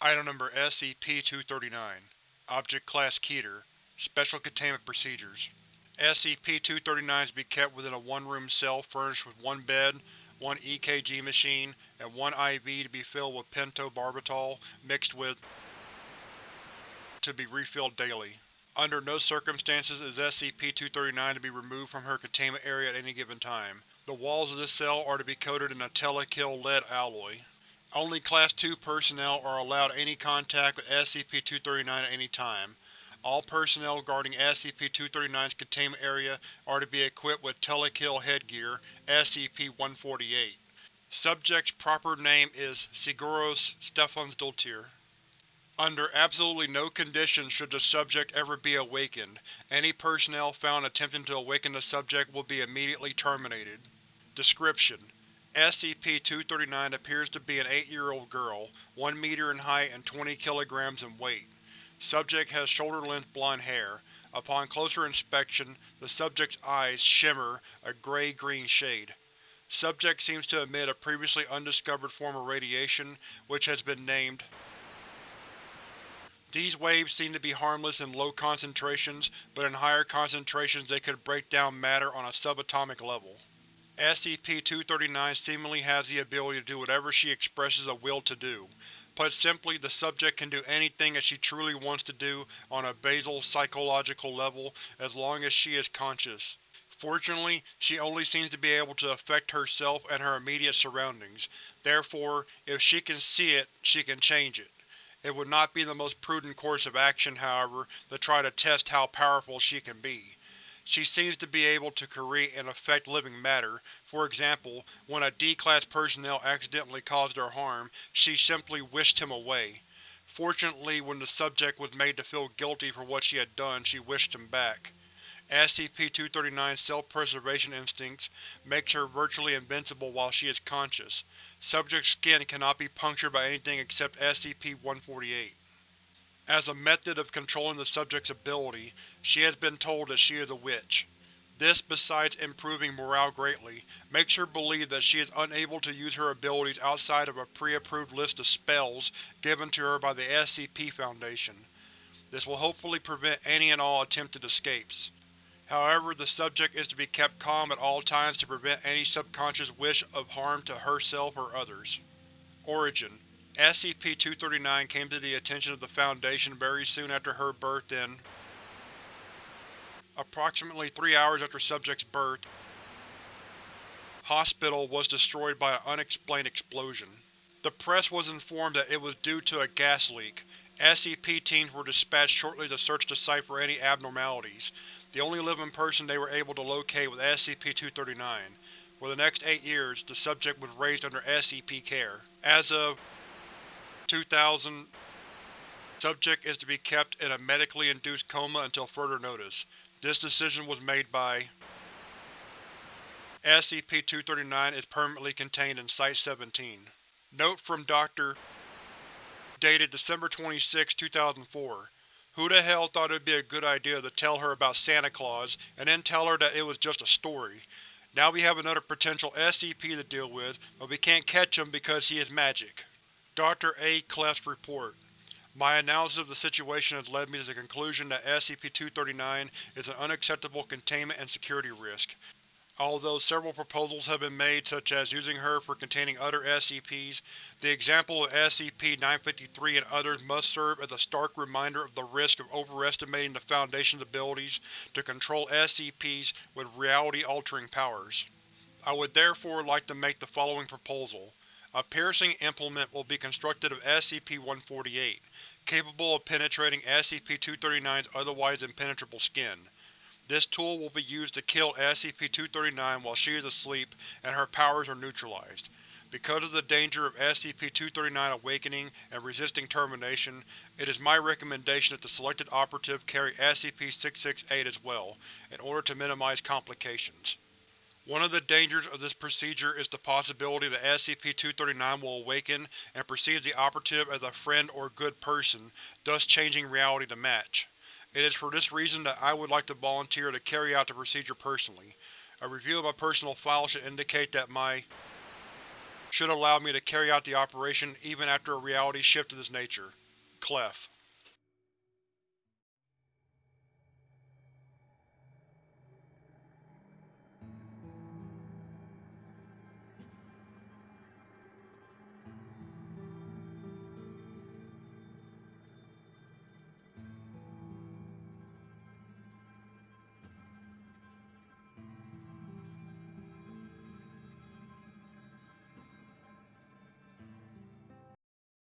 Item Number SCP-239 Object Class Keter Special Containment Procedures SCP-239 is to be kept within a one-room cell furnished with one bed, one EKG machine, and one IV to be filled with pentobarbital mixed with to be refilled daily. Under no circumstances is SCP-239 to be removed from her containment area at any given time. The walls of this cell are to be coated in a Telekill lead alloy. Only Class II personnel are allowed any contact with SCP-239 at any time. All personnel guarding SCP-239's containment area are to be equipped with Telekill headgear, SCP-148. Subject's proper name is Sigurrós Stefansdottir. Under absolutely no conditions should the subject ever be awakened. Any personnel found attempting to awaken the subject will be immediately terminated. Description: SCP-239 appears to be an 8-year-old girl, 1 meter in height and 20 kilograms in weight. Subject has shoulder-length blonde hair. Upon closer inspection, the subject's eyes shimmer a gray-green shade. Subject seems to emit a previously undiscovered form of radiation, which has been named these waves seem to be harmless in low concentrations, but in higher concentrations they could break down matter on a subatomic level. SCP-239 seemingly has the ability to do whatever she expresses a will to do. Put simply, the subject can do anything that she truly wants to do on a basal psychological level as long as she is conscious. Fortunately, she only seems to be able to affect herself and her immediate surroundings. Therefore, if she can see it, she can change it. It would not be the most prudent course of action, however, to try to test how powerful she can be. She seems to be able to create and affect living matter. For example, when a D-Class personnel accidentally caused her harm, she simply wished him away. Fortunately, when the subject was made to feel guilty for what she had done, she wished him back. SCP-239's self-preservation instincts makes her virtually invincible while she is conscious. Subject's skin cannot be punctured by anything except SCP-148. As a method of controlling the subject's ability, she has been told that she is a witch. This, besides improving morale greatly, makes her believe that she is unable to use her abilities outside of a pre-approved list of spells given to her by the SCP Foundation. This will hopefully prevent any and all attempted escapes. However, the subject is to be kept calm at all times to prevent any subconscious wish of harm to herself or others. Origin: SCP-239 came to the attention of the Foundation very soon after her birth in Approximately three hours after subject's birth, hospital was destroyed by an unexplained explosion. The press was informed that it was due to a gas leak. SCP teams were dispatched shortly to search the site for any abnormalities the only living person they were able to locate was SCP-239. For the next eight years, the subject was raised under SCP care. As of 2000, subject is to be kept in a medically induced coma until further notice. This decision was made by SCP-239 is permanently contained in Site-17. Note from Dr. Dated December 26, 2004 who the hell thought it would be a good idea to tell her about Santa Claus, and then tell her that it was just a story? Now we have another potential SCP to deal with, but we can't catch him because he is magic. Dr. A. Clef's report. My analysis of the situation has led me to the conclusion that SCP-239 is an unacceptable containment and security risk. Although several proposals have been made such as using her for containing other SCPs, the example of SCP-953 and others must serve as a stark reminder of the risk of overestimating the Foundation's abilities to control SCPs with reality-altering powers. I would therefore like to make the following proposal. A piercing implement will be constructed of SCP-148, capable of penetrating SCP-239's otherwise impenetrable skin. This tool will be used to kill SCP-239 while she is asleep and her powers are neutralized. Because of the danger of SCP-239 awakening and resisting termination, it is my recommendation that the selected operative carry SCP-668 as well, in order to minimize complications. One of the dangers of this procedure is the possibility that SCP-239 will awaken and perceive the operative as a friend or good person, thus changing reality to match. It is for this reason that I would like to volunteer to carry out the procedure personally. A review of my personal file should indicate that my should allow me to carry out the operation even after a reality shift of this nature. Clef.